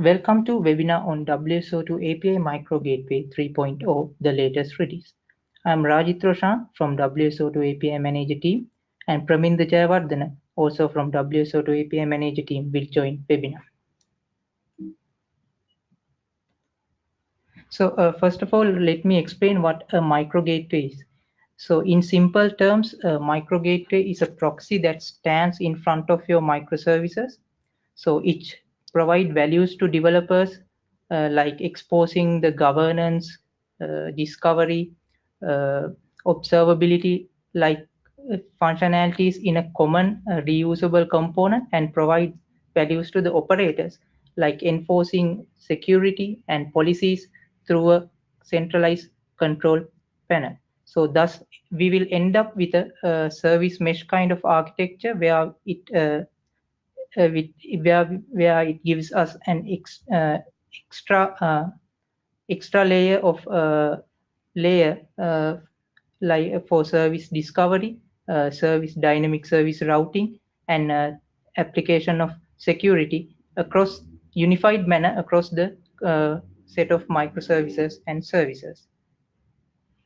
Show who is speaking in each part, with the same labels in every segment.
Speaker 1: Welcome to webinar on WSO2 API Micro Gateway 3.0, the latest release. I'm Rajit Roshan from WSO2 API Manager team and Praminda Jayawardena, also from WSO2 API Manager team will join webinar. So uh, first of all, let me explain what a micro gateway is. So in simple terms, a micro gateway is a proxy that stands in front of your microservices. So each provide values to developers uh, like exposing the governance, uh, discovery, uh, observability like functionalities in a common reusable component and provide values to the operators like enforcing security and policies through a centralized control panel. So thus we will end up with a, a service mesh kind of architecture where it uh, with, where where it gives us an ex, uh, extra uh, extra layer of layer like for service discovery, service dynamic service routing, and application of security across unified manner across the set of microservices and services.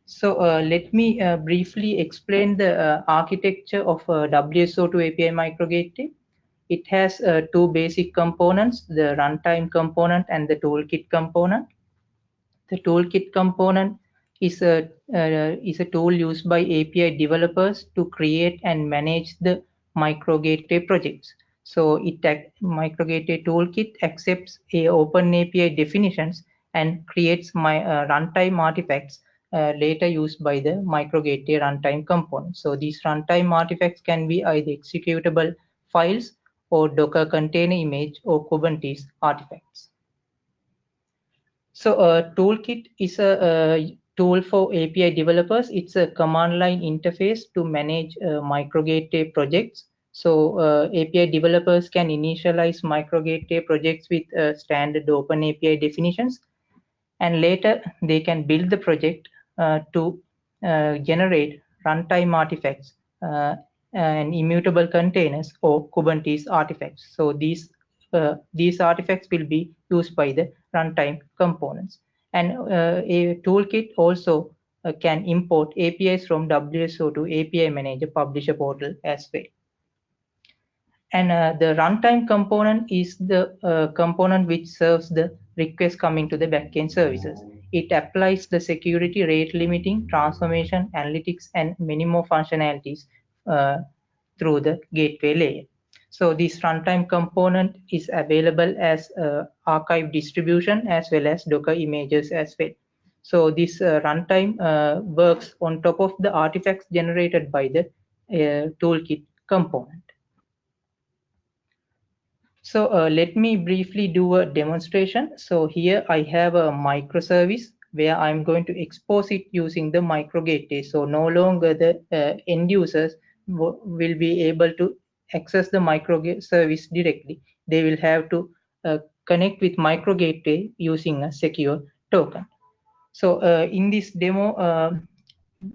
Speaker 1: So uh, let me uh, briefly explain the uh, architecture of WSO2 API Micro Gateway. It has uh, two basic components, the runtime component and the toolkit component. The toolkit component is a, uh, is a tool used by API developers to create and manage the micro gateway projects. So it micro gateway toolkit accepts a open API definitions and creates my uh, runtime artifacts uh, later used by the micro gateway runtime component. So these runtime artifacts can be either executable files or Docker container image or Kubernetes artifacts. So a uh, toolkit is a, a, tool for API developers. It's a command line interface to manage uh, projects. So uh, API developers can initialize micro gateway projects with uh, standard open API definitions. And later they can build the project uh, to uh, generate runtime artifacts uh, and immutable containers or Kubernetes artifacts. So these uh, these artifacts will be used by the runtime components. And uh, a toolkit also uh, can import APIs from WSO2 API Manager Publisher Portal as well. And uh, the runtime component is the uh, component which serves the request coming to the backend services. It applies the security rate limiting, transformation, analytics, and many more functionalities through the gateway layer. So this runtime component is available as uh, archive distribution as well as Docker images as well. So this uh, runtime uh, works on top of the artifacts generated by the uh, toolkit component. So uh, let me briefly do a demonstration. So here I have a microservice where I'm going to expose it using the micro gateway. So no longer the uh, end users will be able to access the micro service directly. They will have to uh, connect with micro gateway using a secure token. So uh, in this demo, uh,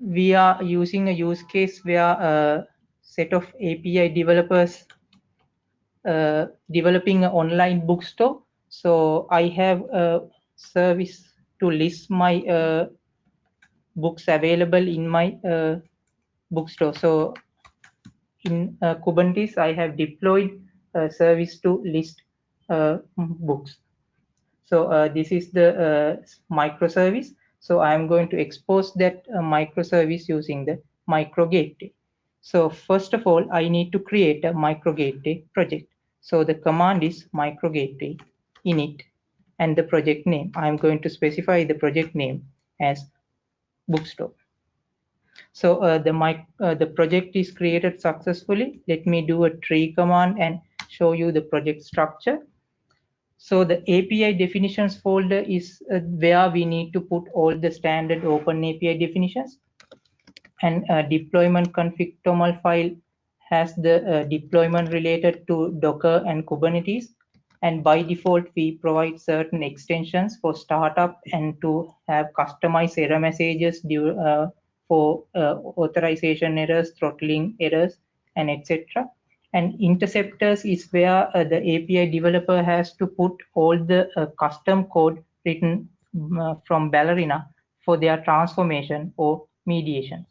Speaker 1: we are using a use case where a set of API developers uh, developing an online bookstore. So I have a service to list my uh, books available in my uh, bookstore. So in uh, Kubernetes, I have deployed a service to list uh, books. So uh, this is the uh, microservice. So I'm going to expose that microservice using the micro gateway. So first of all, I need to create a micro gateway project. So the command is micro gateway init and the project name. I'm going to specify the project name as bookstore. So uh, the my uh, the project is created successfully. Let me do a tree command and show you the project structure. So the API definitions folder is uh, where we need to put all the standard open API definitions. And uh, deployment config toml file has the uh, deployment related to Docker and Kubernetes and by default we provide certain extensions for startup and to have customized error messages due, uh, for uh, authorization errors throttling errors and etc And interceptors is where uh, the API developer has to put all the uh, custom code written uh, from Ballerina for their transformation or mediation.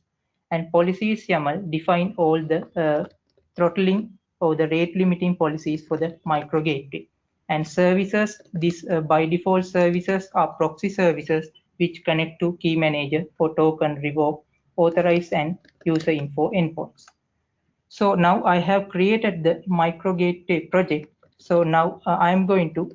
Speaker 1: And policies YAML define all the uh, throttling or the rate limiting policies for the micro gateway. And services, these uh, by default services are proxy services which connect to key manager for token revoke, authorize and user info endpoints. So now I have created the micro gateway project. So now uh, I'm going to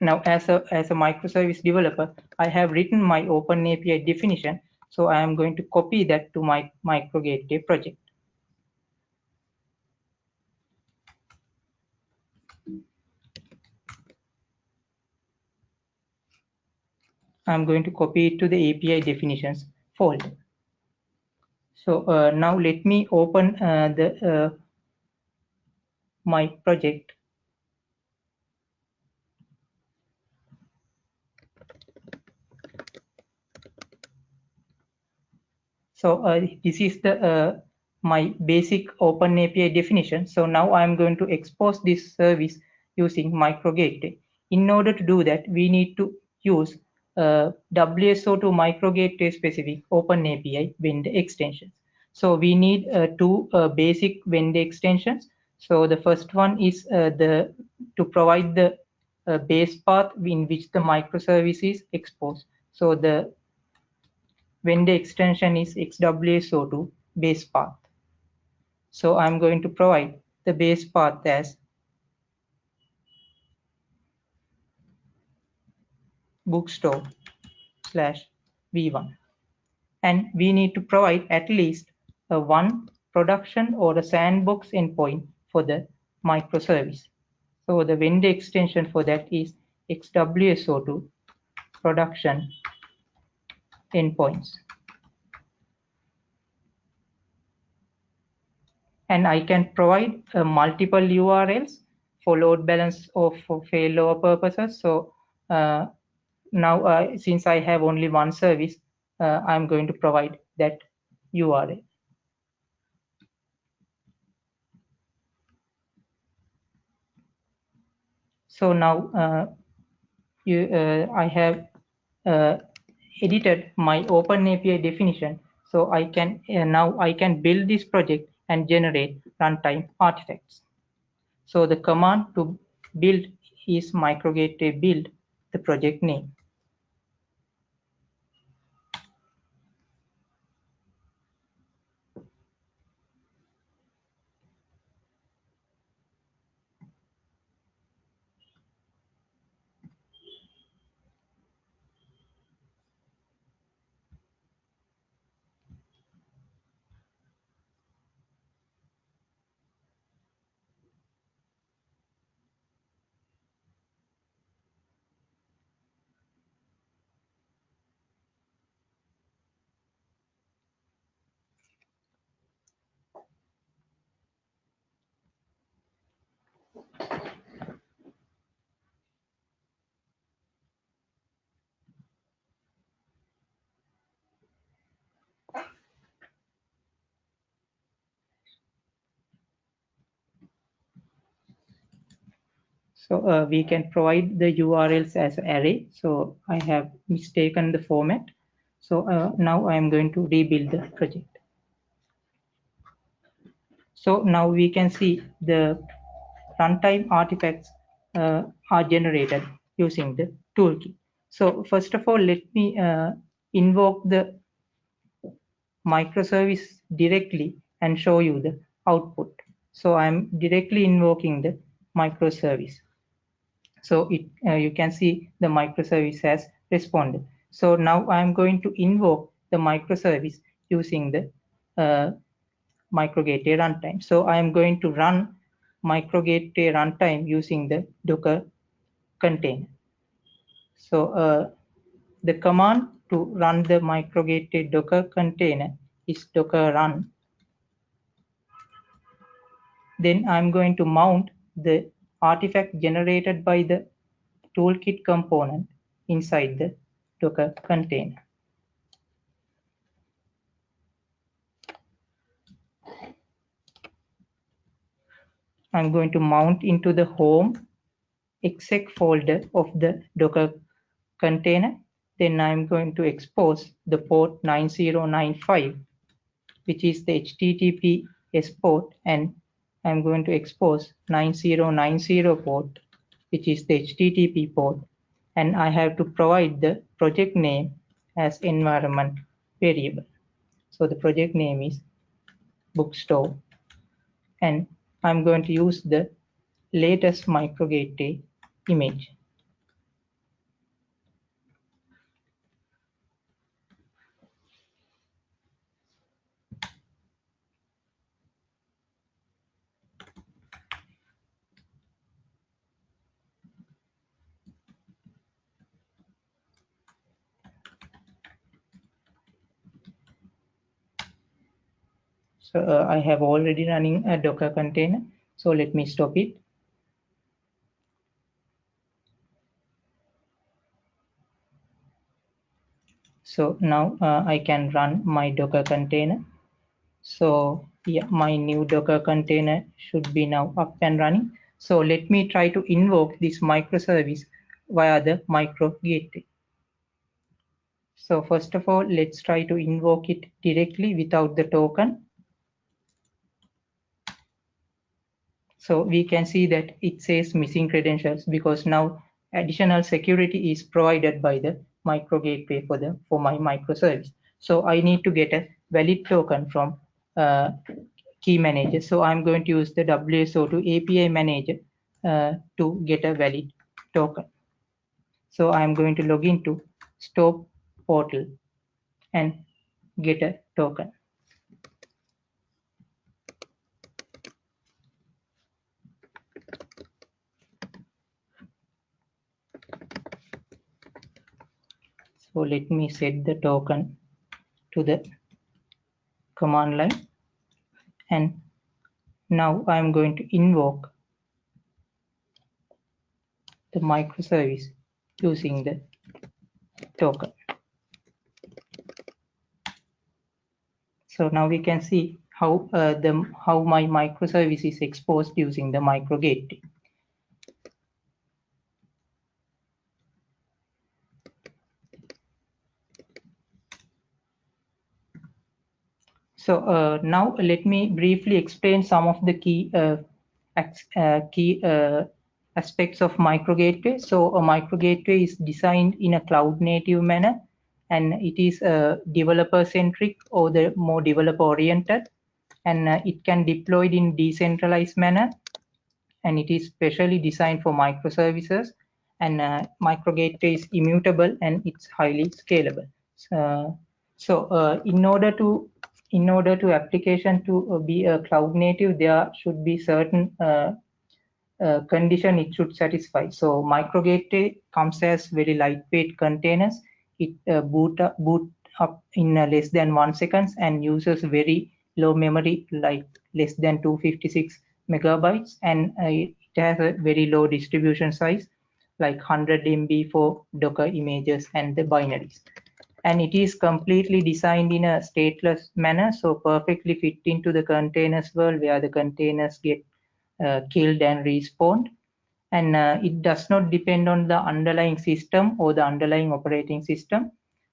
Speaker 1: now as a as a microservice developer, I have written my open API definition. So I am going to copy that to my micro gateway project. I'm going to copy it to the API definitions folder. So uh, now let me open uh, the uh, my project. So uh, this is the uh, my basic open API definition. So now I'm going to expose this service using micro gateway. In order to do that, we need to use uh, WSO2 micro gateway specific open API vendor extensions. So we need uh, two uh, basic vendor extensions. So the first one is uh, the to provide the uh, base path in which the microservice is exposed. So the vendor extension is XWSO2 base path. So I'm going to provide the base path as bookstore slash v1 and we need to provide at least a one production or a sandbox endpoint for the microservice. So the vendor extension for that is xwso2 production endpoints. And I can provide uh, multiple URLs for load balance or for failover purposes. So uh, now uh, since I have only one service, uh, I'm going to provide that URL. So now uh, you, uh, I have uh, edited my OpenAPI definition. So I can now I can build this project and generate runtime artifacts. So the command to build is microgateway build, the project name. So uh, we can provide the URLs as array. So I have mistaken the format. So uh, now I am going to rebuild the project. So now we can see the runtime artifacts uh, are generated using the toolkit. So first of all, let me uh, invoke the microservice directly and show you the output. So I'm directly invoking the microservice. So it, uh, you can see the microservice has responded. So now I'm going to invoke the microservice using the uh, microgateway runtime. So I am going to run microgateway runtime using the Docker container. So uh, the command to run the microgateway Docker container is docker run. Then I'm going to mount the artifact generated by the toolkit component inside the Docker container. I'm going to mount into the home exec folder of the Docker container. Then I'm going to expose the port 9095, which is the HTTPS port, and I'm going to expose 9090 port, which is the HTTP port, and I have to provide the project name as environment variable. So the project name is bookstore, and I'm going to use the latest micro gateway image. So uh, I have already running a Docker container. So let me stop it. So now uh, I can run my Docker container. So yeah, my new Docker container should be now up and running. So let me try to invoke this microservice via the micro gateway. So first of all, let's try to invoke it directly without the token. So we can see that it says missing credentials because now additional security is provided by the micro gateway for the for my microservice. So I need to get a valid token from uh, key manager. So I'm going to use the WSO2 API manager uh, to get a valid token. So I'm going to log into Store portal and get a token. So let me set the token to the command line and now I'm going to invoke the microservice using the token. So now we can see how uh, the how my microservice is exposed using the micro gateway. So uh, now let me briefly explain some of the key uh, uh, key uh, aspects of micro gateway. So a micro gateway is designed in a cloud native manner and it is uh, developer centric or the more developer oriented and uh, it can deployed in decentralized manner and it is specially designed for microservices and micro gateway is immutable and it's highly scalable. so in order to in order to application to uh, be a cloud native, there should be certain uh, uh, condition it should satisfy. So micro gateway comes as very lightweight containers. It uh, boot up, boot up in uh, less than one seconds and uses very low memory, like less than 256 megabytes, and uh, it has a very low distribution size, like 100 MB for Docker images and the binaries and it is completely designed in a stateless manner so perfectly fit into the containers world where the containers get uh, killed and respawned. And uh, it does not depend on the underlying system or the underlying operating system.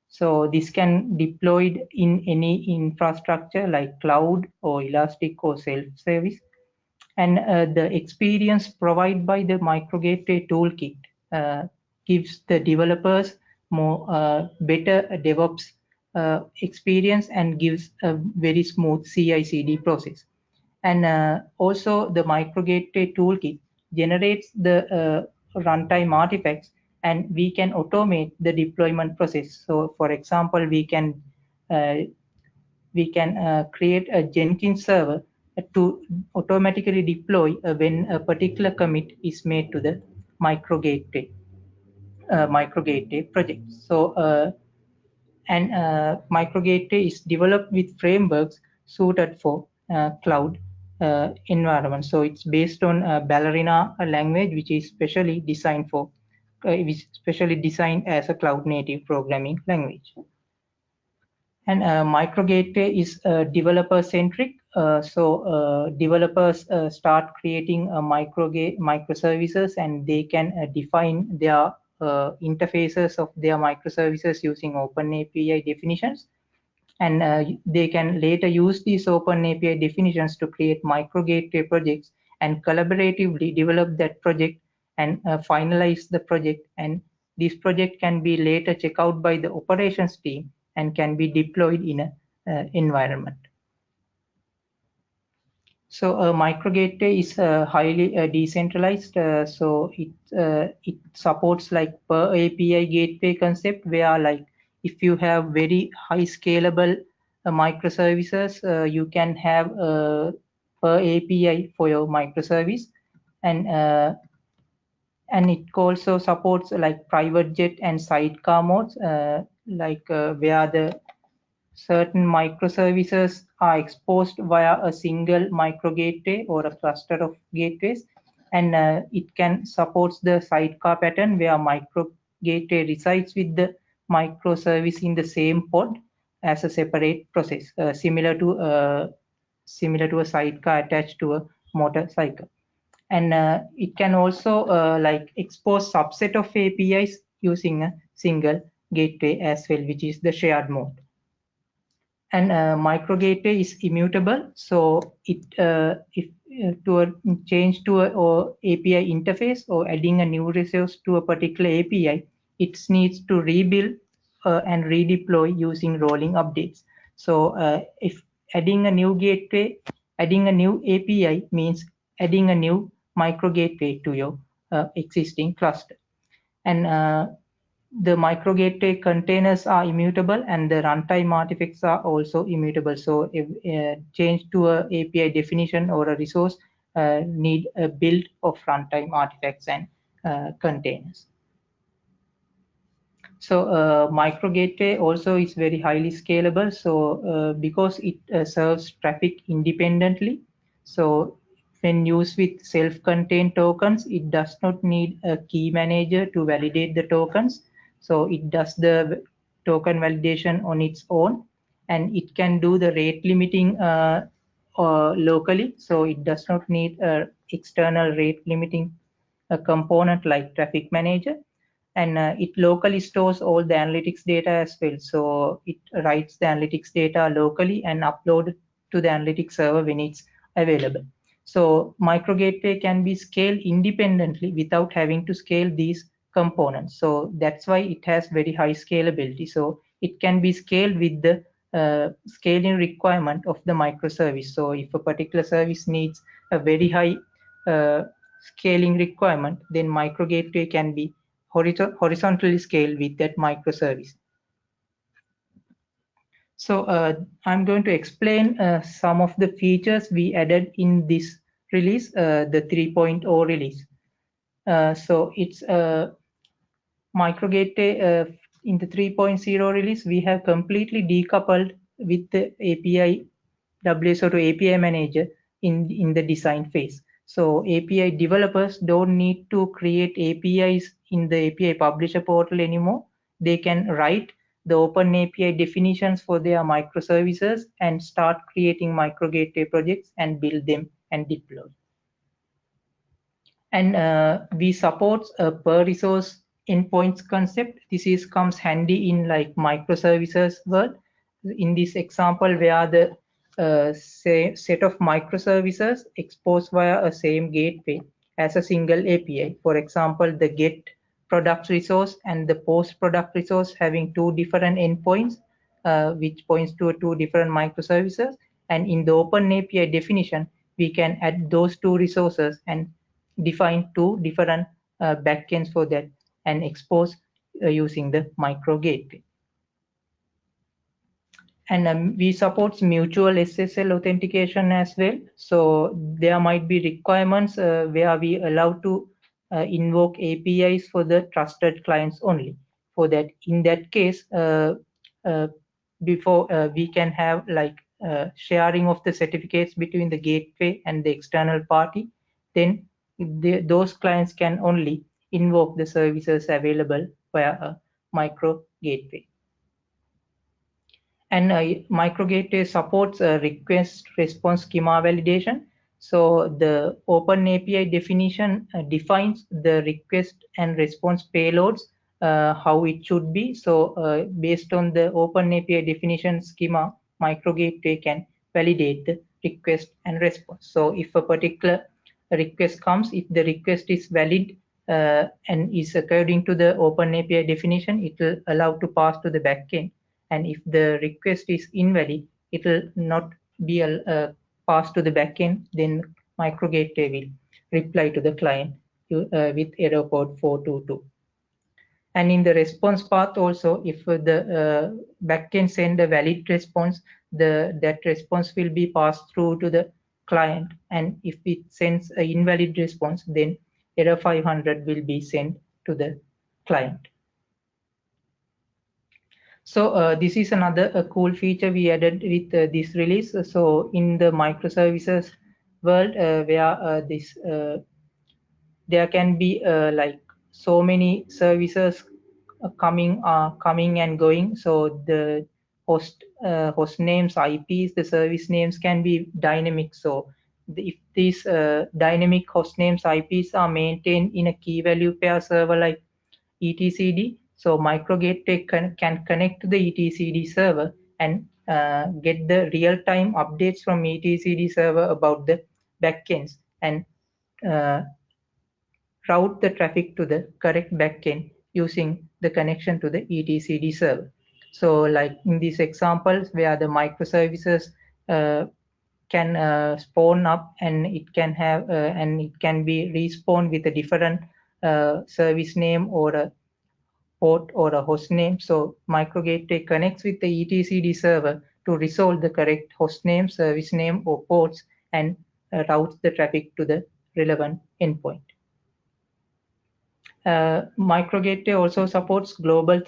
Speaker 1: So this can deployed in any infrastructure like cloud or elastic or self-service. And uh, the experience provided by the micro gateway toolkit uh, gives the developers more uh, better DevOps uh, experience and gives a very smooth CI/CD process. And uh, also the micro gateway toolkit generates the runtime artifacts and we can automate the deployment process. So for example, we can we can uh, create a Jenkins server to automatically deploy uh, when a particular commit is made to the micro gateway uh, micro gateway project. So, uh, and uh, micro gateway is developed with frameworks suited for uh, cloud environment. So it's based on Ballerina language, which is specially designed for, is specially designed as a cloud native programming language. And micro gateway is developer centric. Uh, so uh, developers uh, start creating micro microservices and they can define their Uh, interfaces of their microservices using Open API definitions. And uh, they can later use these Open API definitions to create micro gateway projects and collaboratively develop that project and uh, finalize the project. And this project can be later checked out by the operations team and can be deployed in an uh, environment. So a micro gateway is uh, highly uh, decentralized. Uh, so it uh, it supports like per API gateway concept where like if you have very high scalable uh, microservices, you can have a per API for your microservice, and and it also supports like private jet and sidecar modes like uh, where the certain microservices are exposed via a single micro gateway or a cluster of gateways and uh, it can support the sidecar pattern where micro gateway resides with the microservice in the same pod as a separate process uh, similar to uh, similar to a sidecar attached to a motorcycle and uh, it can also uh, like expose subset of apis using a single gateway as well, which is the shared mode. And uh, micro gateway is immutable, so it uh, if uh, to a change to a or API interface or adding a new resource to a particular API, it needs to rebuild uh, and redeploy using rolling updates. So uh, if adding a new gateway, adding a new API means adding a new micro gateway to your uh, existing cluster. And the micro gateway containers are immutable and the runtime artifacts are also immutable. So if uh, change to a API definition or a resource uh, need a build of runtime artifacts and uh, containers. So uh, micro gateway also is very highly scalable. So uh, because it uh, serves traffic independently, so when used with self-contained tokens, it does not need a key manager to validate the tokens so it does the token validation on its own and it can do the rate limiting uh, uh, locally. So it does not need a external rate limiting component like traffic manager and uh, it locally stores all the analytics data as well. So it writes the analytics data locally and upload to the analytics server when it's available. So micro gateway can be scaled independently without having to scale these components. So that's why it has very high scalability. So it can be scaled with the uh, scaling requirement of the microservice. So if a particular service needs a very high uh, scaling requirement, then micro gateway can be horizontally scaled with that microservice. So uh, I'm going to explain uh, some of the features we added in this release, uh, the 3.0 release. Uh, so it's a microgateway uh, in the 3.0 release, we have completely decoupled with the API WSO2 API manager in, in the design phase. So API developers don't need to create APIs in the API publisher portal anymore. They can write the open API definitions for their microservices and start creating micro gateway projects and build them and deploy. And uh, we support a per resource endpoints concept. This is comes handy in like microservices world. In this example, where the uh, say, set of microservices exposed via a same gateway as a single API. For example, the get product resource and the post product resource having two different endpoints, uh, which points to two different microservices. And in the open API definition, we can add those two resources and define two different uh, backends for that and expose uh, using the micro gateway. And um, we support mutual SSL authentication as well. So there might be requirements uh, where we allow to uh, invoke APIs for the trusted clients only. For that, in that case, uh, uh, before uh, we can have like sharing of the certificates between the gateway and the external party, then the, those clients can only invoke the services available via a micro gateway. and uh, microgateway supports a request response schema validation. So the open api definition uh, defines the request and response payloads uh, how it should be. So uh, based on the open api definition schema microgateway can validate the request and response. So if a particular request comes if the request is valid uh, and is according to the open api definition it will allow to pass to the backend. And if the request is invalid it will not be uh, passed to the backend then microgateway will reply to the client uh, with error code 422 and in the response path also if the uh, backend send a valid response the that response will be passed through to the client. And if it sends an invalid response then error 500 will be sent to the client. So uh, this is another a cool feature we added with uh, this release. So in the microservices world uh, where uh, this uh, there can be uh, like so many services coming are coming and going. So the host uh, host names ips the service names can be dynamic. So if these uh, dynamic host names ips are maintained in a key value pair server like etcd so microgateway can, can connect to the etcd server and uh, get the real-time updates from etcd server about the backends and uh, route the traffic to the correct backend using the connection to the etcd server. So like in these examples where the microservices uh, can uh, spawn up and it can have uh, and it can be respawned with a different uh, service name or a port or a host name. So microgateway connects with the etcd server to resolve the correct host name, service name or ports and uh, routes the traffic to the relevant endpoint. Uh, also supports global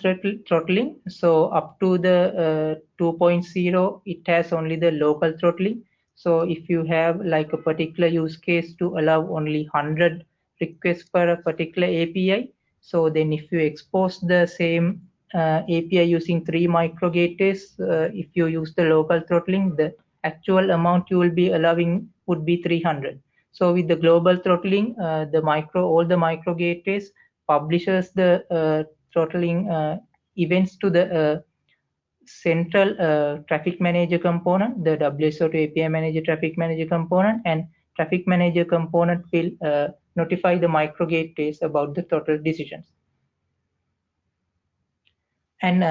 Speaker 1: throttling. So up to the uh, 2.0, it has only the local throttling. So if you have like a particular use case to allow only 100 requests per a particular API, so then if you expose the same uh, API using three microgateways, uh, if you use the local throttling, the actual amount you will be allowing would be 300. So with the global throttling, uh, the micro all the micro gateways publishes the uh, throttling uh, events to the uh, central traffic manager component, the WSO2 API manager traffic manager component, and traffic manager component will notify the micro gateways about the throttle decisions. And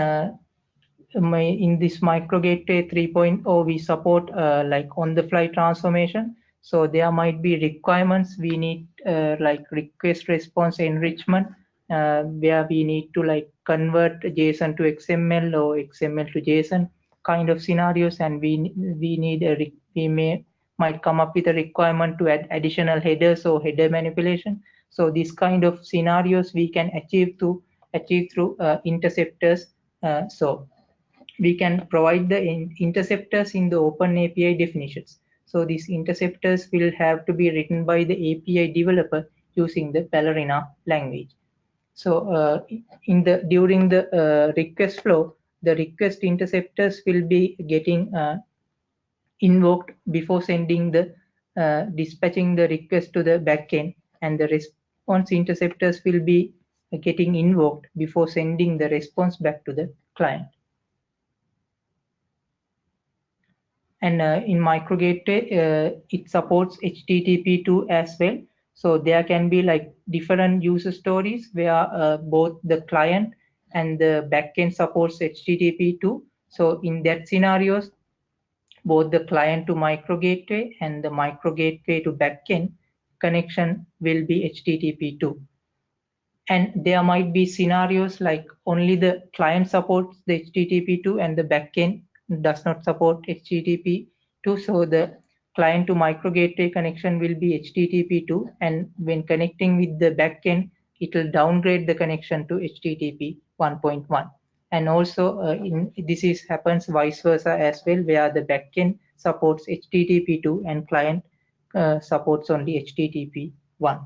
Speaker 1: my, in this micro gateway 3.0 we support uh, like on the fly transformation so there might be requirements we need uh, like request response enrichment uh, where we need to like convert JSON to XML or XML to JSON kind of scenarios and we we need a we may might come up with a requirement to add additional headers or header manipulation. So this kind of scenarios we can achieve to achieve through uh, interceptors. Uh, so we can provide the in interceptors in the open api definitions. So these interceptors will have to be written by the API developer using the Ballerina language. So uh, in the during the uh, request flow, the request interceptors will be getting uh, invoked before sending the dispatching the request to the backend, and the response interceptors will be getting invoked before sending the response back to the client. and uh, in microgateway uh, it supports http2 as well so there can be like different user stories where uh, both the client and the backend supports http2 so in that scenarios both the client to microgateway and the microgateway to backend connection will be http2 and there might be scenarios like only the client supports the http2 and the backend does not support HTTP2. So the client to micro gateway connection will be HTTP2 and when connecting with the backend, it will downgrade the connection to HTTP 1.1. And also uh, in, this is happens vice versa as well, where the backend supports HTTP2 and client uh, supports only HTTP 1.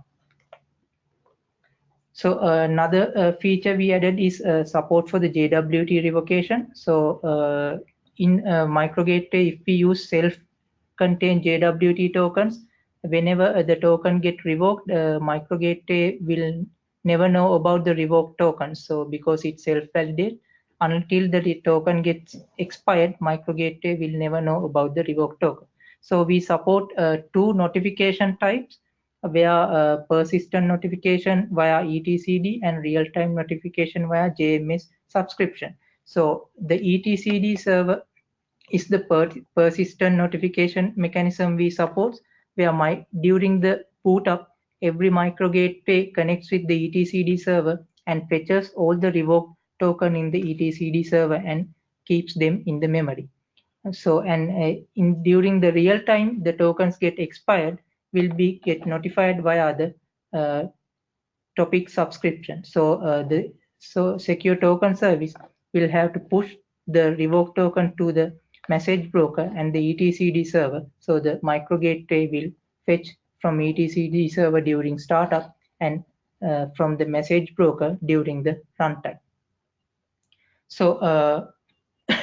Speaker 1: So uh, another uh, feature we added is uh, support for the JWT revocation. So uh, in uh, microgateway, if we use self-contained JWT tokens, whenever the token get revoked, uh, microgateway will never know about the revoked token. So because it's self-validate, until the token gets expired, microgateway will never know about the revoked token. So we support uh, two notification types where uh, persistent notification via etcd and real-time notification via jms subscription so the etcd server is the per persistent notification mechanism we support where my during the boot up every micro gateway connects with the etcd server and fetches all the revoked token in the etcd server and keeps them in the memory so and uh, in during the real time the tokens get expired will be get notified via the uh, topic subscription. So uh, the so secure token service will have to push the revoke token to the message broker and the etcd server. So the micro gateway will fetch from etcd server during startup and uh, from the message broker during the runtime. So uh,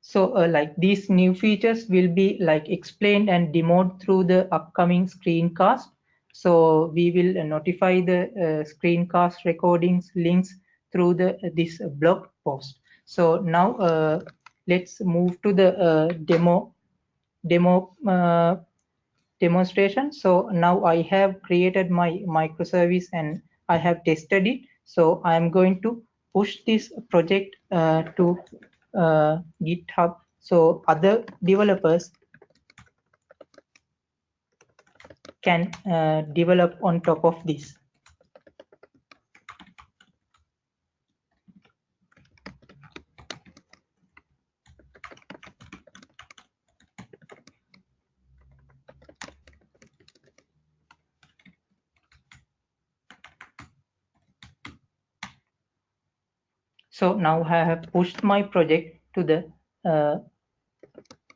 Speaker 1: so uh, like these new features will be like explained and demoed through the upcoming screencast. So we will notify the uh, screencast recordings links through the this blog post. So now uh, let's move to the uh, demo demo uh, demonstration. So now I have created my microservice and I have tested it. So I'm going to push this project to uh, GitHub. So other developers can uh, develop on top of this. So now I have pushed my project to the uh,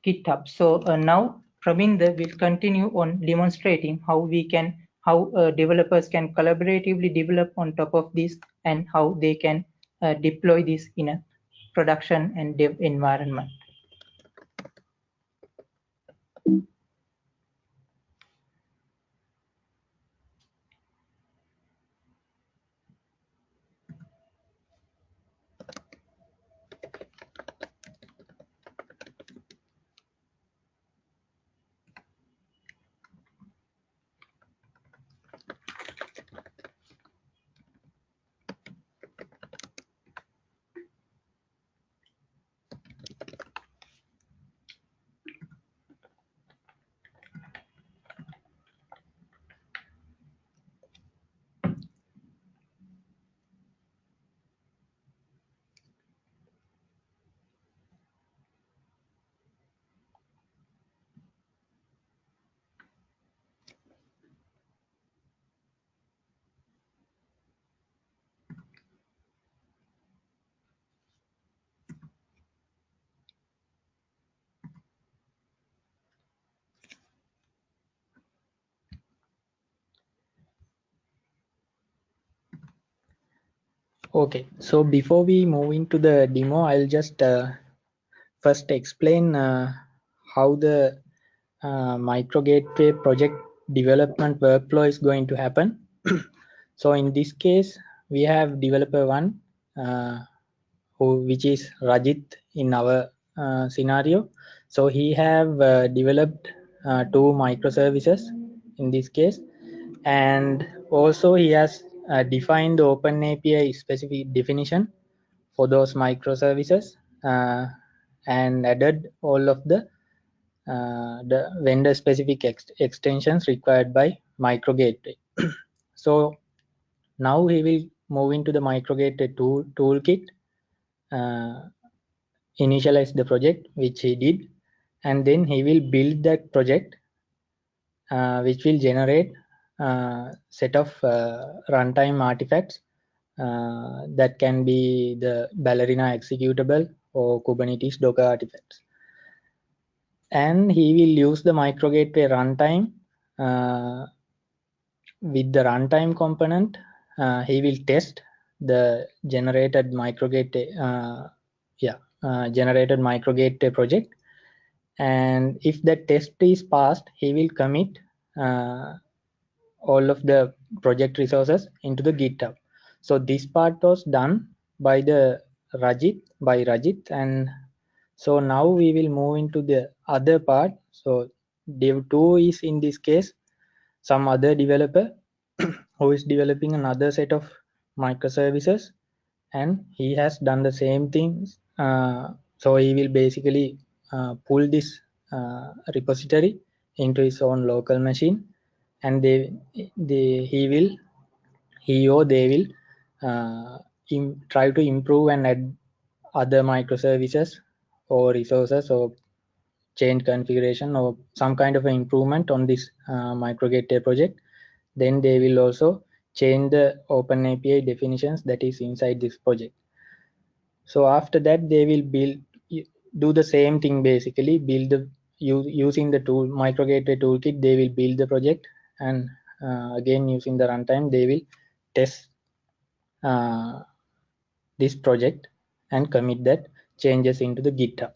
Speaker 1: GitHub. So uh, now Praminda will continue on demonstrating how we can, how uh, developers can collaboratively develop on top of this and how they can uh, deploy this in a production and dev environment.
Speaker 2: Okay, so before we move into the demo, I'll just uh, first explain uh, how the uh, micro gateway project development workflow is going to happen. so in this case, we have developer one, uh, who which is Rajit in our uh, scenario. So he have uh, developed two microservices in this case, and also he has define the open API specific definition for those microservices uh, and added all of the uh, the vendor specific ex extensions required by micro gateway. so now we will move into the micro gateway tool toolkit, uh, initialize the project which he did, and then he will build that project uh, which will generate uh, set of uh, runtime artifacts uh, that can be the Ballerina executable or Kubernetes Docker artifacts. And he will use the micro gateway runtime with the runtime component. he will test the generated micro gateway, yeah, uh, generated micro gateway project and if the test is passed he will commit uh, all of the project resources into the github. So this part was done by the rajit by rajit and so now we will move into the other part. So dev 2 is in this case some other developer who is developing another set of microservices and he has done the same things uh, so he will basically uh, pull this uh, repository into his own local machine and they, they he will he or they will uh, try to improve and add other microservices or resources or change configuration or some kind of improvement on this uh, micro gateway project. Then they will also change the open api definitions that is inside this project. So after that they will build do the same thing basically build the using the tool micro gateway toolkit they will build the project and uh, again using the runtime they will test uh, this project and commit that changes into the github.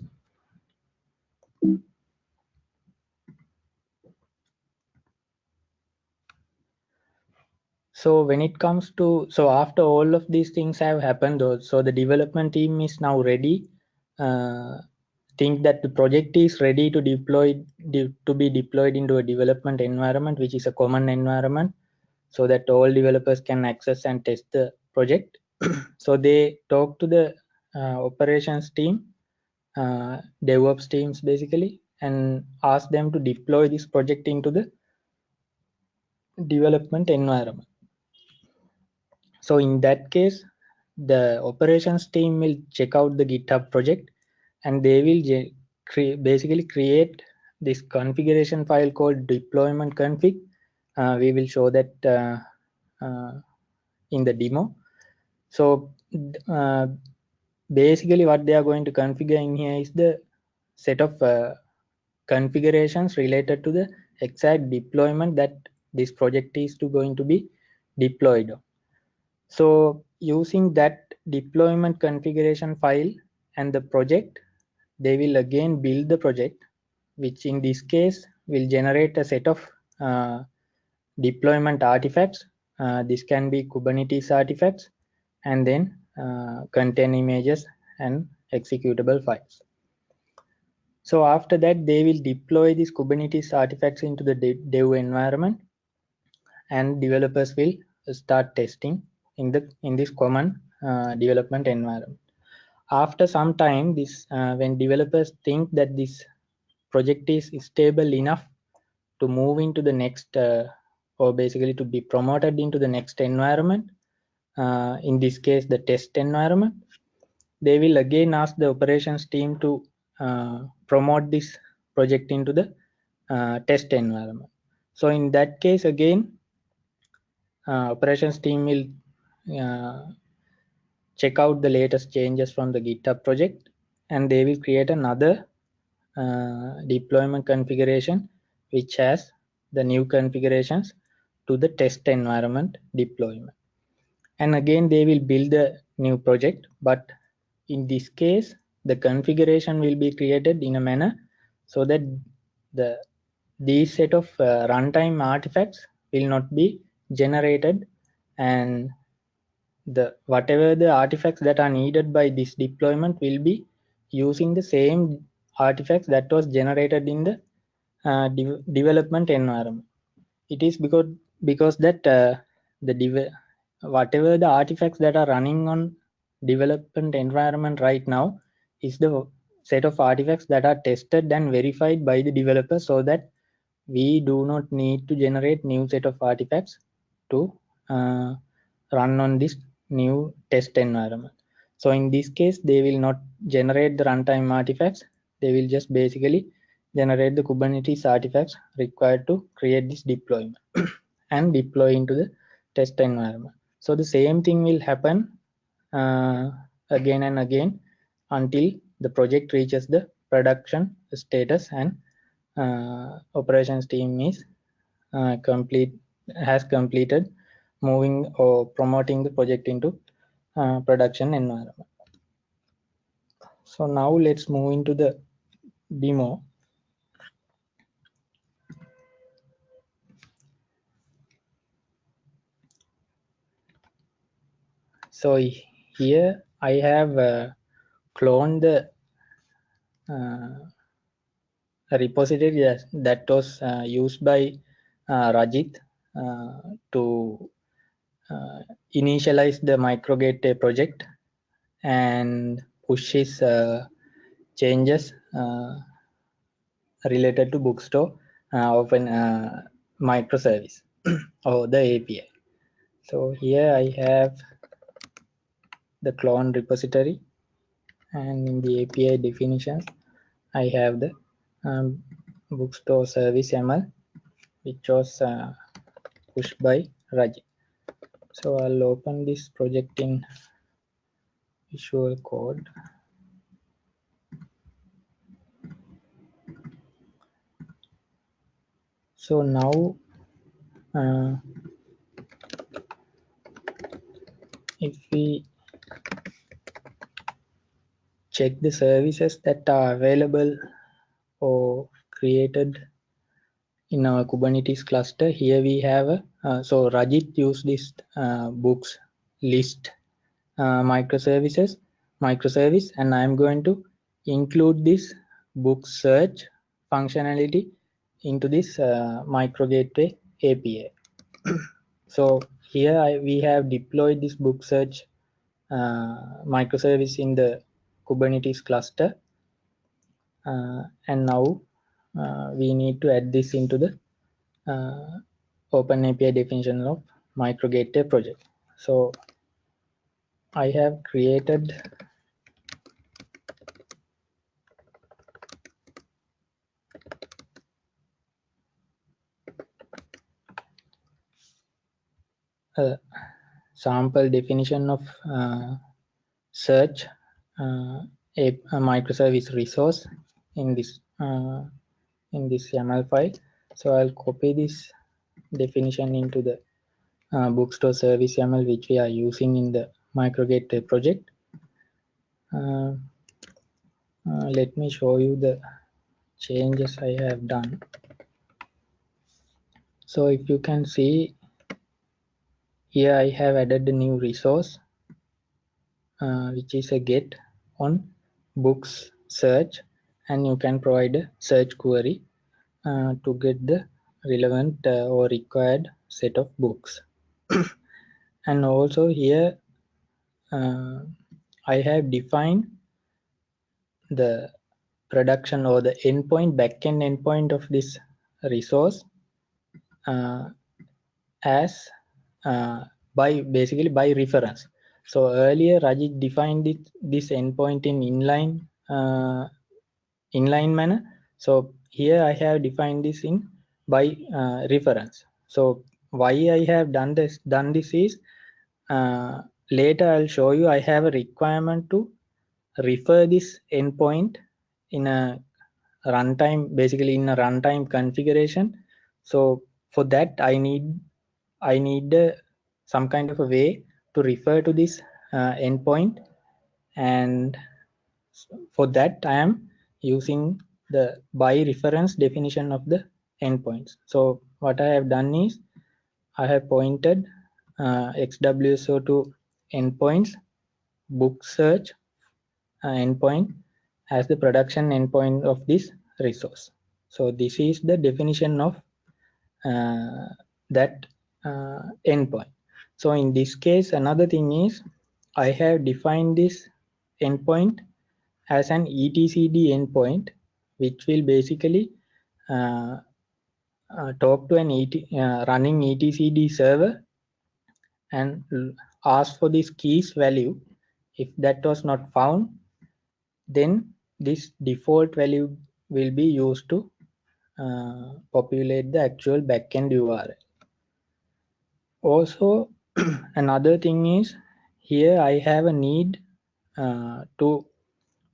Speaker 2: So when it comes to so after all of these things have happened though, so the development team is now ready uh, think that the project is ready to deploy de, to be deployed into a development environment which is a common environment so that all developers can access and test the project. So they talk to the uh, operations team uh, devops teams basically and ask them to deploy this project into the development environment. So in that case the operations team will check out the github project and they will cre basically create this configuration file called deployment config. Uh, we will show that uh, uh, in the demo. So uh, basically what they are going to configure in here is the set of configurations related to the exact deployment that this project is to going to be deployed. So using that deployment configuration file and the project, they will again build the project, which in this case will generate a set of uh, deployment artifacts. Uh, this can be Kubernetes artifacts and then uh, contain images and executable files. So after that, they will deploy these Kubernetes artifacts into the dev environment and developers will start testing in the in this common uh, development environment after some time this uh, when developers think that this project is stable enough to move into the next uh, or basically to be promoted into the next environment uh, in this case the test environment they will again ask the operations team to uh, promote this project into the uh, test environment. So in that case again operations team will uh, check out the latest changes from the github project and they will create another uh, deployment configuration which has the new configurations to the test environment deployment. And again they will build a new project but in this case the configuration will be created in a manner so that the these set of uh, runtime artifacts will not be generated and the whatever the artifacts that are needed by this deployment will be using the same artifacts that was generated in the uh, de development environment. It is because because that uh, the whatever the artifacts that are running on development environment right now is the set of artifacts that are tested and verified by the developer so that we do not need to generate new set of artifacts to uh, run on this new test environment. So in this case, they will not generate the runtime artifacts. They will just basically generate the Kubernetes artifacts required to create this deployment and deploy into the test environment. So the same thing will happen uh, again and again until the project reaches the production status and uh, operations team is uh, complete has completed moving or promoting the project into uh, production environment. so now let's move into the demo so here I have uh, cloned the uh, repository that, that was uh, used by uh, Rajit uh, to Uh, initialize the microgate project and pushes his uh, changes uh, related to bookstore of an microservice or the API. So here I have the clone repository and in the API definitions I have the um, bookstore service YAML which was uh, pushed by Rajit. So I'll open this project in Visual Code. So now uh, if we check the services that are available or created in our Kubernetes cluster. Here we have, a, uh, so Rajit used this uh, books list uh, microservices, microservice, and I'm going to include this book search functionality into this uh, micro gateway API. so here I, we have deployed this book search uh, microservice in the Kubernetes cluster. Uh, and now we need to add this into the uh, open API definition of micro gateway project. So I have created a sample definition of uh, search uh, a, a, microservice resource in this uh, in this YAML file. So I'll copy this definition into the uh, bookstore service YAML which we are using in the microgateway project. Uh, uh, let me show you the changes I have done. So if you can see here I have added a new resource uh, which is a get on books search and you can provide a search query uh, to get the relevant uh, or required set of books. And also here uh, I have defined the production or the endpoint backend endpoint of this resource uh, as uh, by basically by reference. So earlier Rajit defined it, this endpoint in inline uh, inline manner. So here I have defined this in by uh, reference. So why I have done this done this is uh, later I'll show you I have a requirement to refer this endpoint in a runtime basically in a runtime configuration. So for that I need I need uh, some kind of a way to refer to this uh, endpoint and for that I am using the by reference definition of the endpoints. So what I have done is I have pointed uh, XWSO2 endpoints book search uh, endpoint as the production endpoint of this resource. So this is the definition of uh, that uh, endpoint. So in this case, another thing is I have defined this endpoint as an etcd endpoint, which will basically uh, uh, talk to an ET, uh, running etcd server and ask for this keys value. If that was not found, then this default value will be used to uh, populate the actual backend URL. Also, another thing is here I have a need uh, to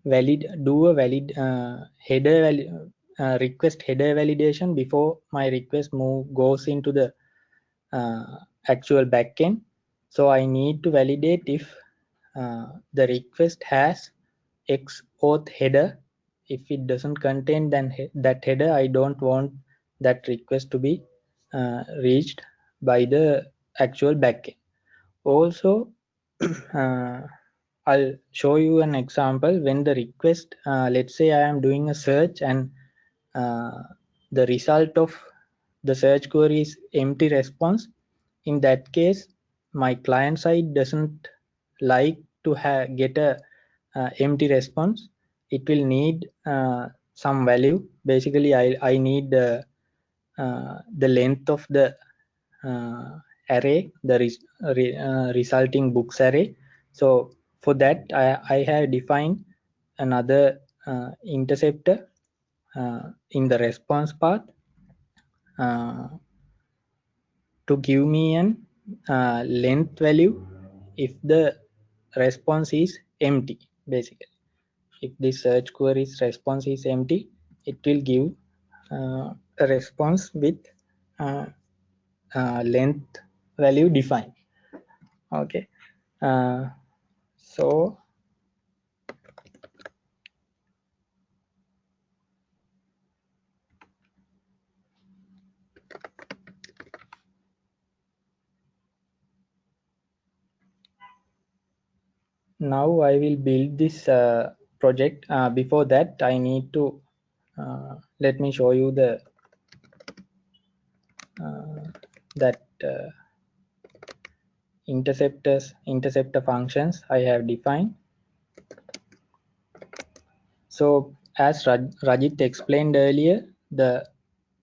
Speaker 2: valid do a valid uh, header valid, uh, request header validation before my request move goes into the uh, actual backend. So I need to validate if uh, the request has X auth header. If it doesn't contain then he that header, I don't want that request to be uh, reached by the actual backend. Also, uh, I'll show you an example when the request, uh, let's say I am doing a search and uh, the result of the search query is empty response. In that case, my client side doesn't like to get a uh, empty response. It will need uh, some value. Basically, I, I need the, uh, the length of the uh, array, the res re resulting books array. So for that, I, I have defined another uh, interceptor in the response path to give me an uh, length value if the response is empty basically. If the search query's response is empty it will give uh, a response with uh, uh length value defined. Okay. Uh, so now I will build this uh, project. Uh, before that, I need to uh, let me show you the uh, that uh, interceptors interceptor functions I have defined. So as Rajit explained earlier, the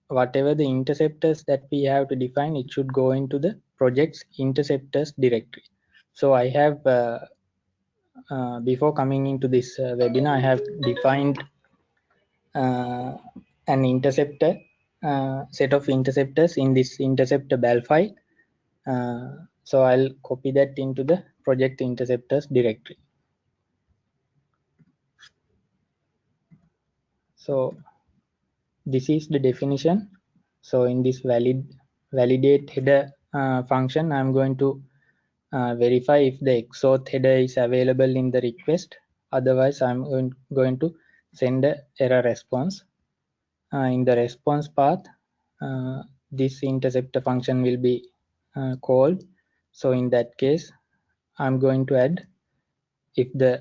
Speaker 2: whatever the interceptors that we have to define, it should go into the project's interceptors directory. So I have uh, uh, before coming into this uh, webinar, I have defined uh, an interceptor uh, set of interceptors in this interceptor bal file. So I'll copy that into the project interceptors directory. So this is the definition. So in this valid validate header uh, function, I'm going to uh, verify if the XAuth header is available in the request. Otherwise, I'm going to send a error response. Uh, in the response path, uh, this interceptor function will be uh, called. So in that case, I'm going to add if the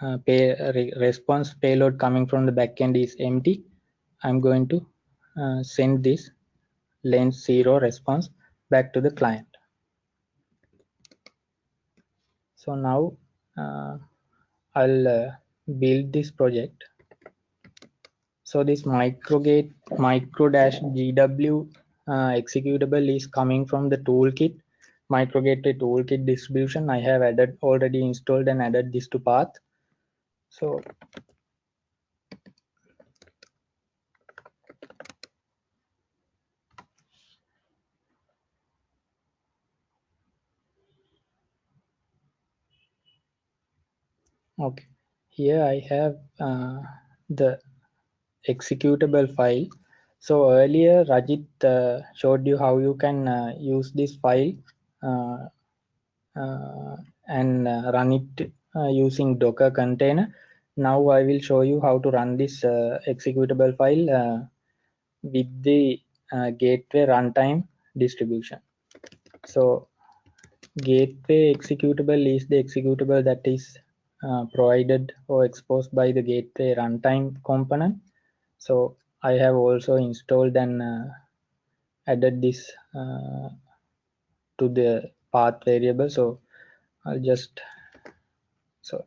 Speaker 2: uh, pay, re response payload coming from the backend is empty, I'm going to uh, send this length zero response back to the client. so now uh, I'll uh, build this project so this microgate micro dash gw uh, executable is coming from the toolkit microgateway toolkit distribution. I have added already installed and added this to path. So okay. Here i have uh, the executable file. So earlier rajit uh, showed you how you can uh, use this file and uh, run it using docker container now i will show you how to run this executable file with the gateway runtime distribution so gateway executable is the executable that is uh, provided or exposed by the gateway runtime component. So I have also installed and uh, added this uh, to the path variable. So I'll just so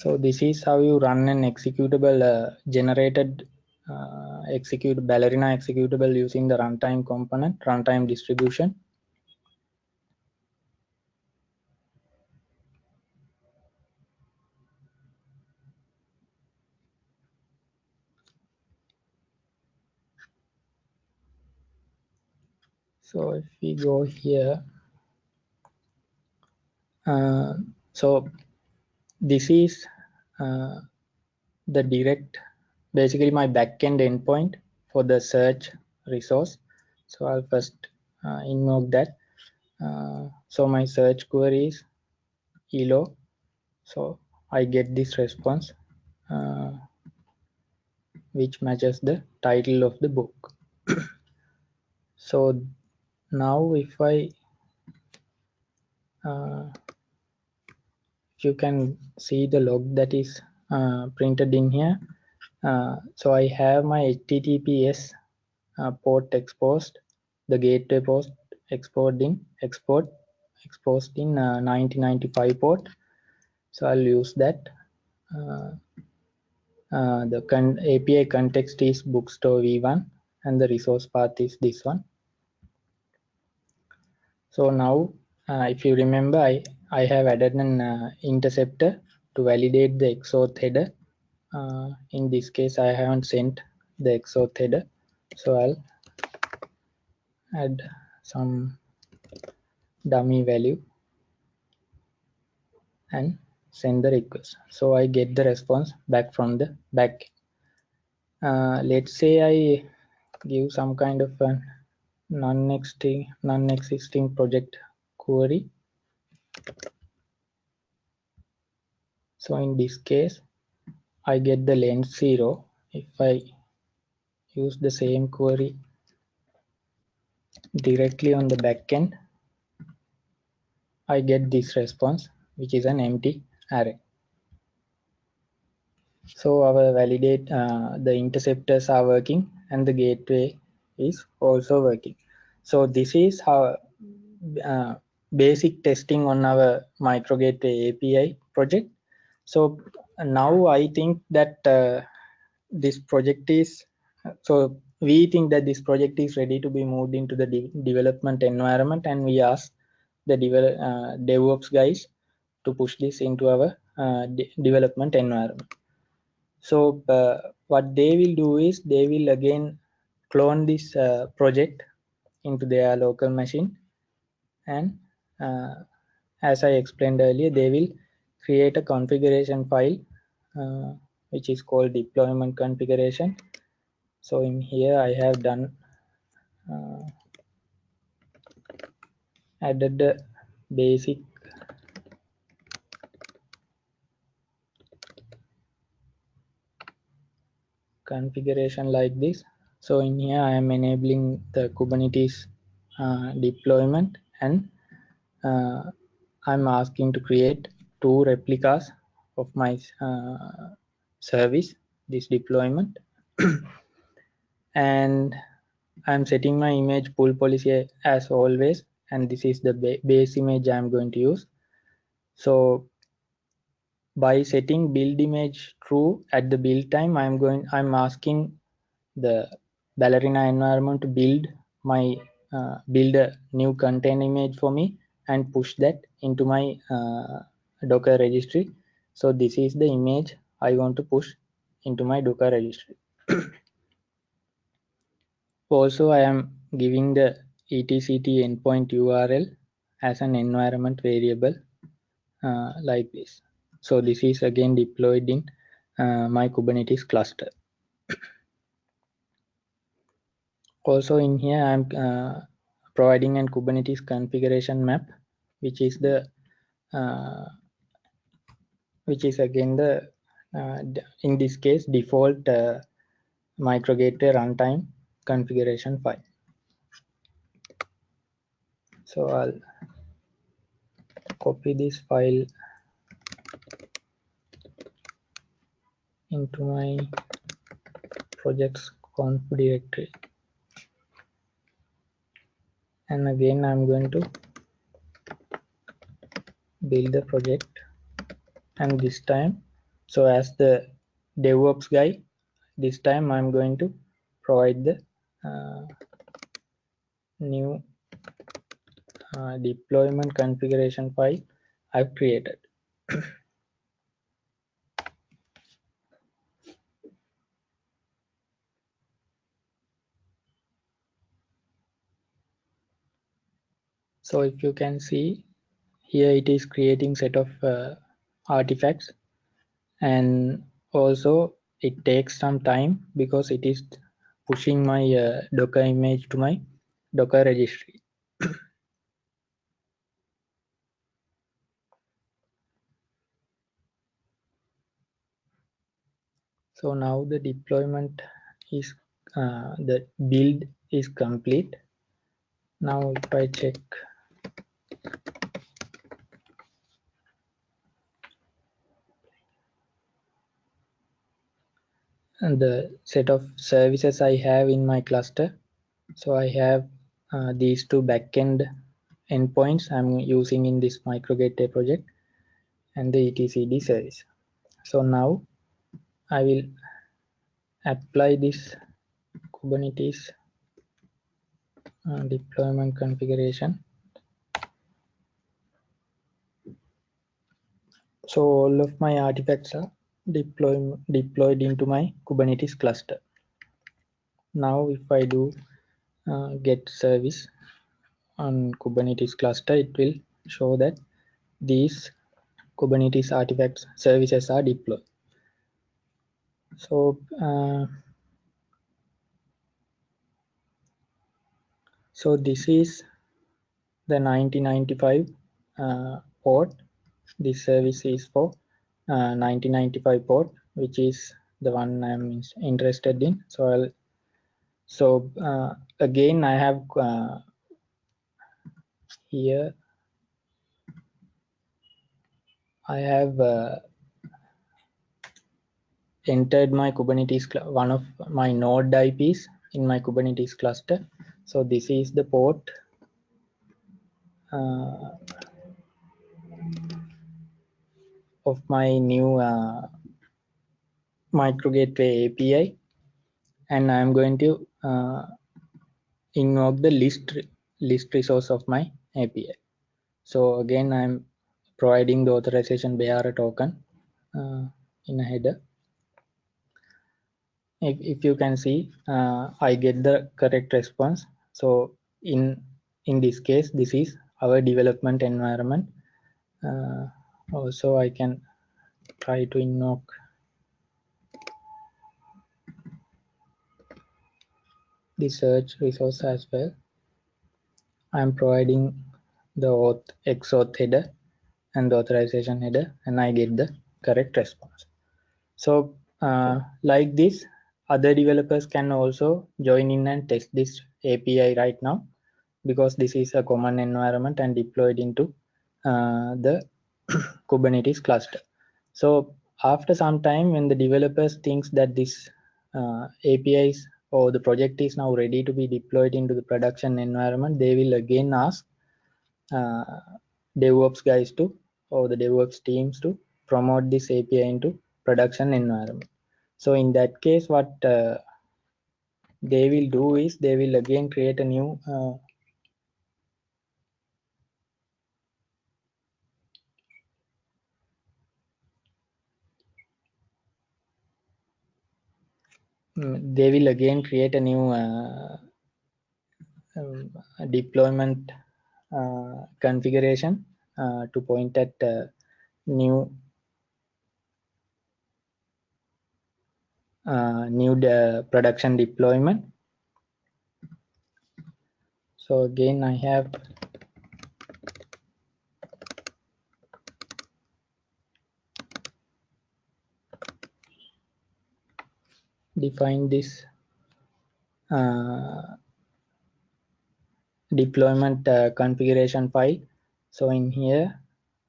Speaker 2: So this is how you run an executable uh, generated uh, execute ballerina executable using the runtime component, runtime distribution. so if we go here uh, so this is uh, the direct basically my backend endpoint for the search resource. So i'll first uh, invoke that. Uh, so my search query is elo. So i get this response uh, which matches the title of the book. So now if i uh, you can see the log that is uh, printed in here. Uh, so i have my https uh, port exposed the gateway post export in export exposed in 1995 uh, port. So i'll use that. Uh, uh, the con api context is bookstore v1 and the resource path is this one. So now if you remember i I have added an uh, interceptor to validate the XAuth header. Uh, in this case, I haven't sent the XAuth header, so I'll add some dummy value and send the request. So I get the response back from the back. Uh, let's say I give some kind of a non-existing non-existing project query. So in this case I get the length 0 if I use the same query directly on the backend I get this response which is an empty array. So our validate uh, the interceptors are working and the gateway is also working. So this is how uh, basic testing on our micro gateway API project. So now I think that uh, this project is, so we think that this project is ready to be moved into the de development environment and we ask the develop, uh, DevOps guys to push this into our uh, de development environment. So uh, what they will do is they will again clone this uh, project into their local machine and as I explained earlier, they will create a configuration file uh, which is called deployment configuration. So in here I have done uh, added the basic configuration like this. So in here I am enabling the Kubernetes uh, deployment and uh, I'm asking to create two replicas of my uh, service, this deployment. and I'm setting my image pull policy as always, and this is the ba base image I'm going to use. So by setting build image true at the build time, I'm going, I'm asking the ballerina environment to build my uh, build a new container image for me and push that into my uh, docker registry. So this is the image i want to push into my docker registry. Also i am giving the etcd endpoint url as an environment variable uh, like this. So this is again deployed in uh, my kubernetes cluster. Also in here i'm uh, providing a kubernetes configuration map which is the uh, which is again the uh, in this case default uh, micro runtime configuration file. So i'll copy this file into my projects conf directory. And again i'm going to build the project. And this time so as the DevOps guy this time I'm going to provide the uh, new uh, deployment configuration file I've created. So if you can see here it is creating set of uh, artifacts. And also it takes some time because it is pushing my uh, docker image to my docker registry. So now the deployment is uh, the build is complete. Now if i check the set of services I have in my cluster. So I have uh, these two backend endpoints I'm using in this microgateway project and the etcd service. So now I will apply this Kubernetes uh, deployment configuration. So all of my artifacts are deploy, deployed into my Kubernetes cluster. Now if I do uh, get service on Kubernetes cluster, it will show that these Kubernetes artifacts services are deployed. So, uh, so this is the 1995 uh, port. This service is for 1995 uh, port which is the one I'm interested in. So I'll so uh, again I have uh, here I have uh, entered my Kubernetes one of my node IPs in my Kubernetes cluster. So this is the port uh, of my new uh, micro gateway API and I'm going to uh, invoke the list list resource of my API. So again, I'm providing the authorization bearer token uh, in a header. If, if you can see, uh, I get the correct response. So in in this case, this is our development environment. Uh, also I can try to invoke. The search resource as well. I'm providing the auth XAuth header and the authorization header and I get the correct response. So uh, like this other developers can also join in and test this API right now because this is a common environment and deployed into uh, the Kubernetes cluster. So after some time, when the developers thinks that this uh, APIs or the project is now ready to be deployed into the production environment, they will again ask uh, DevOps guys to or the DevOps teams to promote this API into production environment. So in that case, what uh, they will do is they will again create a new they will again create a new uh, um, deployment uh, configuration uh, to point at uh, new uh, new de production deployment. So again i have define this uh, deployment uh, configuration file. So in here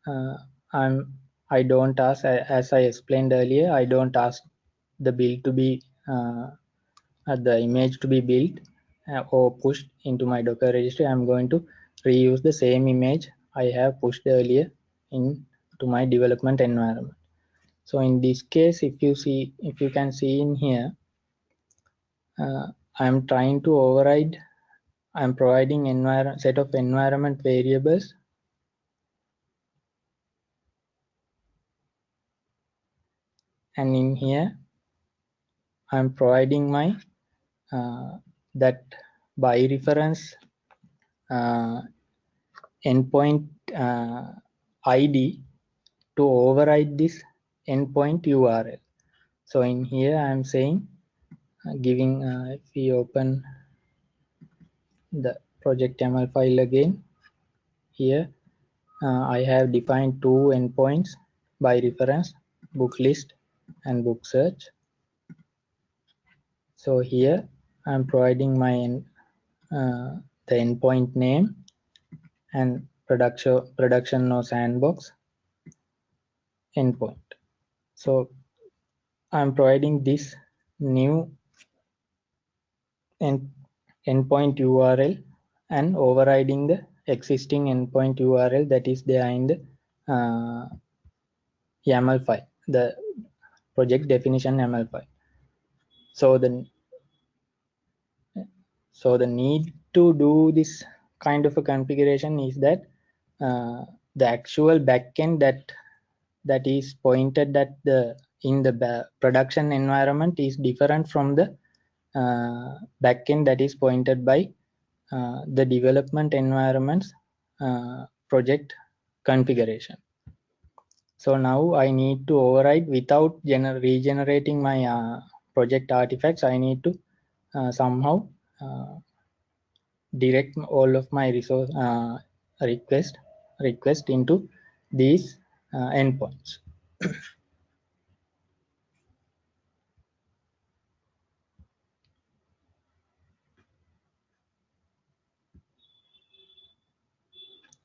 Speaker 2: uh, i'm i don't ask as i explained earlier i don't ask the build to be uh, the image to be built uh, or pushed into my docker registry. I'm going to reuse the same image i have pushed earlier into my development environment. So in this case if you see if you can see in here uh, i'm trying to override i'm providing set of environment variables and in here i'm providing my uh, that by reference uh, endpoint uh, ID to override this endpoint URL. So in here I'm saying giving uh, if we open the project YAML file again here uh, I have defined two endpoints by reference book list and book search. So here I'm providing my uh, the endpoint name and production production or sandbox endpoint. So I'm providing this new end, endpoint URL and overriding the existing endpoint URL that is there in the uh, YAML file, the project definition YAML file. So the so the need to do this kind of a configuration is that uh, the actual backend that that is pointed at the in the production environment is different from the uh, backend that is pointed by uh, the development environments uh, project configuration. So now I need to override without regenerating my uh, project artifacts. I need to uh, somehow uh, direct all of my resource request request into these endpoints.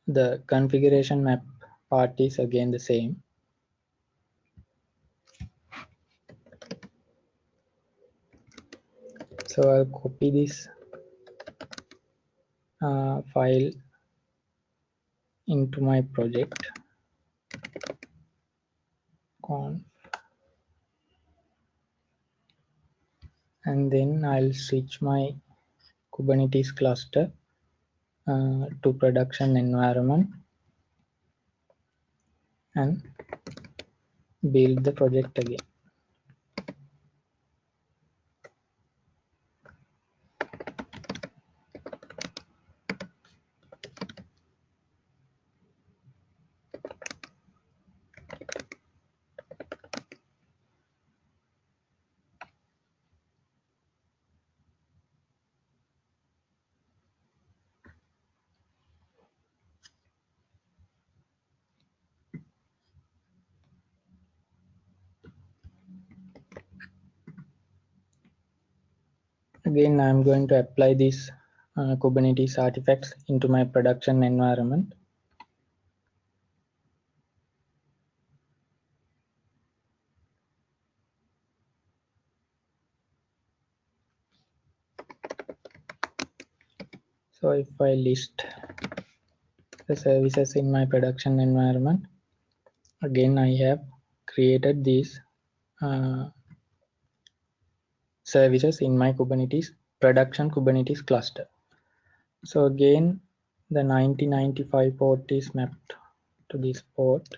Speaker 2: The configuration map part is again the same. So I'll copy this uh, file into my project. Conf. And then I'll switch my Kubernetes cluster uh, to production environment and build the project again. again I'm going to apply these uh, Kubernetes artifacts into my production environment. So if I list the services in my production environment, again I have created these uh, services in my Kubernetes production Kubernetes cluster. So again, the 9095 port is mapped to this port.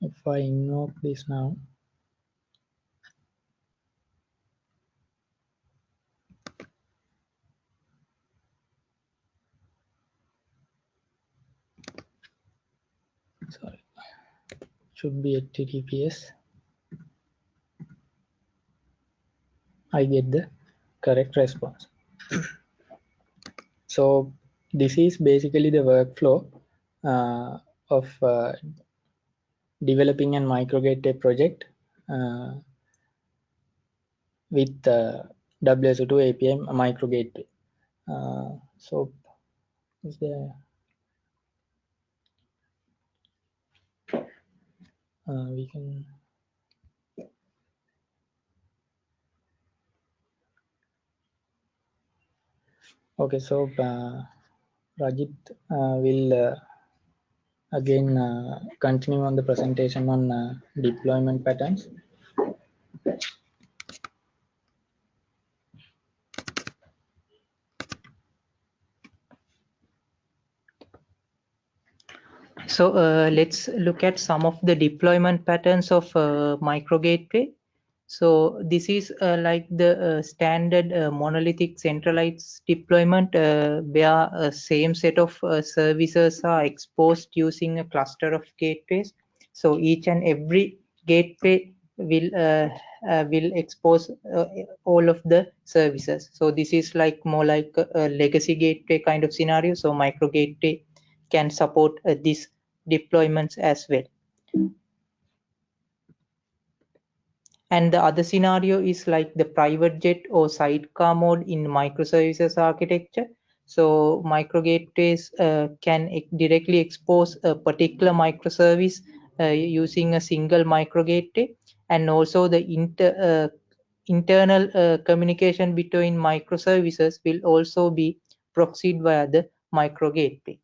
Speaker 2: If I invoke this now, should be https i get the correct response so this is basically the workflow uh, of uh, developing an micro gateway project uh, with uh, WSO2 API micro gateway. Uh, so is there we can okay so uh, Rajit uh, will uh, again uh, continue on the presentation on uh, deployment patterns
Speaker 1: So uh, let's look at some of the deployment patterns of uh, micro gateway. So this is uh, like the uh, standard uh, monolithic centralized deployment uh, where a same set of services are exposed using a cluster of gateways. So each and every gateway will will expose all of the services. So this is like more like a legacy gateway kind of scenario. So micro gateway can support this deployments as well. And the other scenario is like the private jet or sidecar mode in microservices architecture. So micro gateways uh, can directly expose a particular microservice uh, using a single micro gateway and also the inter, uh, internal uh, communication between microservices will also be proxied via the micro gateway.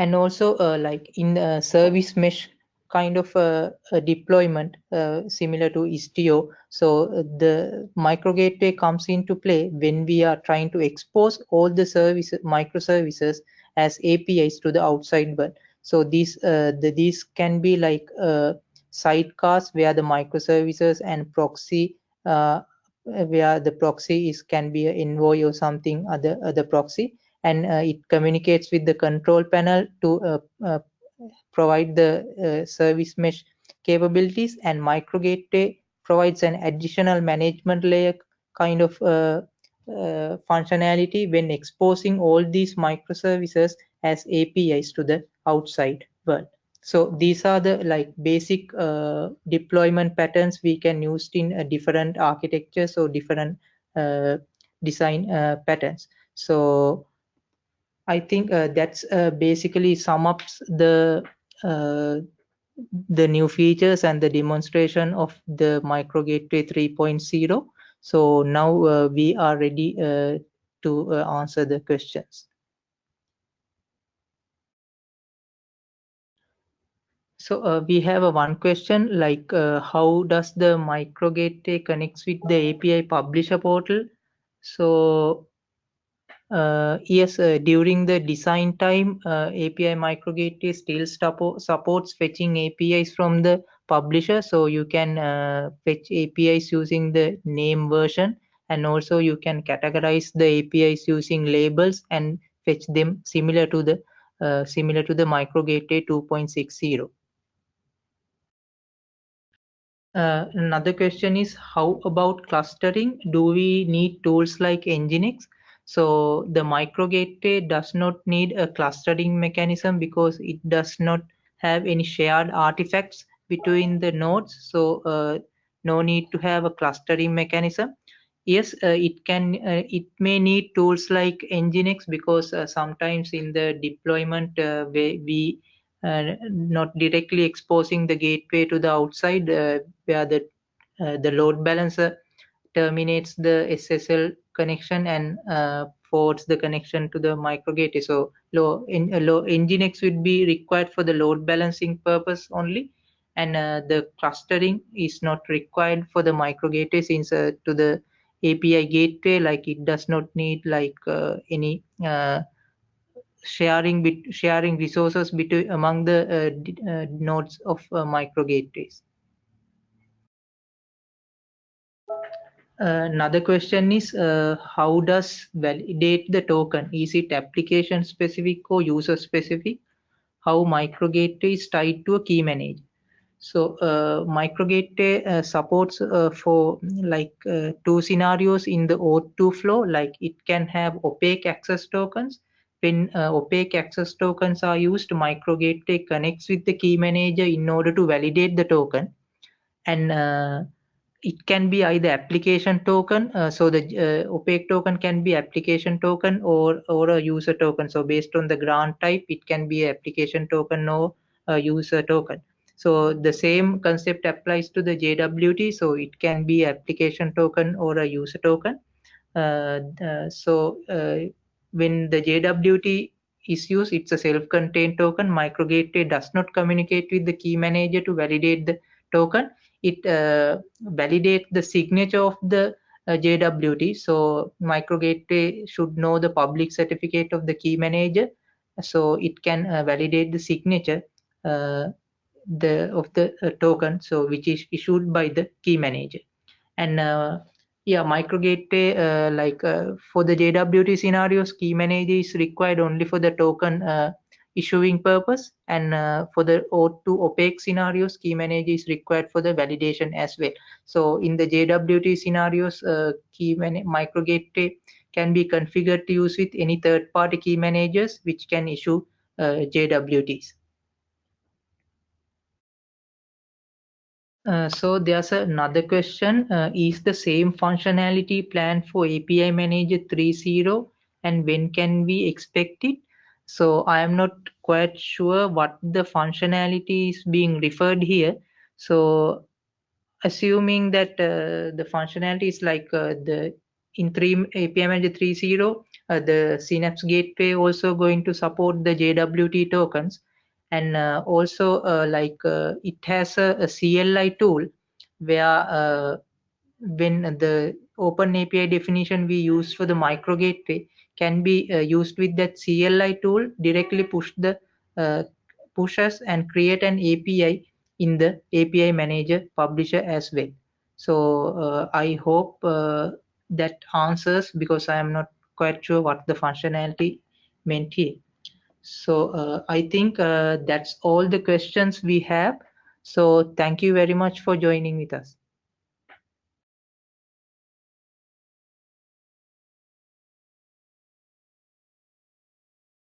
Speaker 1: And also uh, like in service mesh kind of a, a deployment uh, similar to Istio. So uh, the micro gateway comes into play when we are trying to expose all the services, microservices as APIs to the outside world. So these uh, the, these can be like uh, sidecars where the microservices and proxy uh, where the proxy is can be an envoy or something other other proxy and uh, it communicates with the control plane to uh, uh, provide the service mesh capabilities and micro gateway provides an additional management layer kind of uh, uh, functionality when exposing all these microservices as APIs to the outside world. So these are the like basic uh, deployment patterns we can use in different architectures or different design patterns. So I think uh, that's uh, basically sum up the uh, the new features and the demonstration of the micro gateway 3.0 so now uh, we are ready uh, to uh, answer the questions. So we have a one question like how does the micro gateway connects with the api publisher portal? So uh, yes, uh, during the design time, uh, API microgate still supports fetching APIs from the publisher. So you can uh, fetch APIs using the name version and also you can categorize the APIs using labels and fetch them similar to the uh, similar to the micro gateway 2.60. Uh, another question is how about clustering? Do we need tools like Nginx? So the micro gateway does not need a clustering mechanism because it does not have any shared artifacts between the nodes. So uh, no need to have a clustering mechanism. Yes, uh, it can. Uh, it may need tools like Nginx because uh, sometimes in the deployment uh, we uh, not directly exposing the gateway to the outside where the the load balancer terminates the SSL connection and uh, the connection to the micro gateway. So low, in, uh, low Nginx would be required for the load balancing purpose only, and uh, the clustering is not required for the micro gateway since uh, to the API gateway, like it does not need like uh, any uh, sharing bit sharing resources between among the nodes of micro gateways. Another question is uh, how does validate the token? Is it application specific or user specific? How micro gateway is tied to a key manager so uh, micro gateway uh, supports uh, for like uh, two scenarios in the OAuth2 flow. Like it can have opaque access tokens. When uh, opaque access tokens are used micro gateway connects with the key manager in order to validate the token. And it can be either application token uh, so the uh, opaque token can be application token or or a user token. So based on the grant type it can be application token or a user token. So the same concept applies to the jwt so it can be application token or a user token. Uh, uh so uh, when the jwt is used it's a self-contained token. Micro gateway does not communicate with the key manager to validate the token it uh, validates the signature of the uh, JWT. So micro gateway should know the public certificate of the key manager so it can uh, validate the signature uh, the of the uh, token so which is issued by the key manager and yeah micro gateway uh, like uh, for the jwt scenarios key manager is required only for the token uh, issuing purpose and for the o2 opaque scenarios key manager is required for the validation as well so in the jwt scenarios key micro gateway can be configured to use with any third-party key managers which can issue uh, JWTs. Uh, so there's another question. Uh, is the same functionality planned for API Manager 3.0 and when can we expect it? So I am not quite sure what the functionality is being referred here. So assuming that uh, the functionality is like uh, the in 3 API Manager 3.0, uh, the Synapse Gateway also going to support the JWT tokens. And uh, also uh, like uh, it has a, a, CLI tool where when the open API definition we use for the micro gateway can be uh, used with that CLI tool directly push the pushes and create an API in the API manager publisher as well. So I hope that answers because I am not quite sure what the functionality meant here. So uh, I think uh, that's all the questions we have. So thank you very much for joining with us.